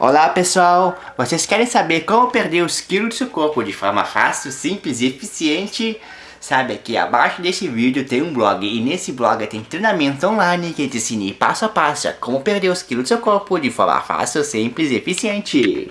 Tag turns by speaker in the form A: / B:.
A: Olá pessoal, vocês querem saber como perder os quilos do seu corpo de forma fácil, simples e eficiente? Sabe, que abaixo desse vídeo tem um blog e nesse blog tem treinamento online que te ensina passo a passo como perder os quilos do seu corpo de forma fácil, simples e eficiente.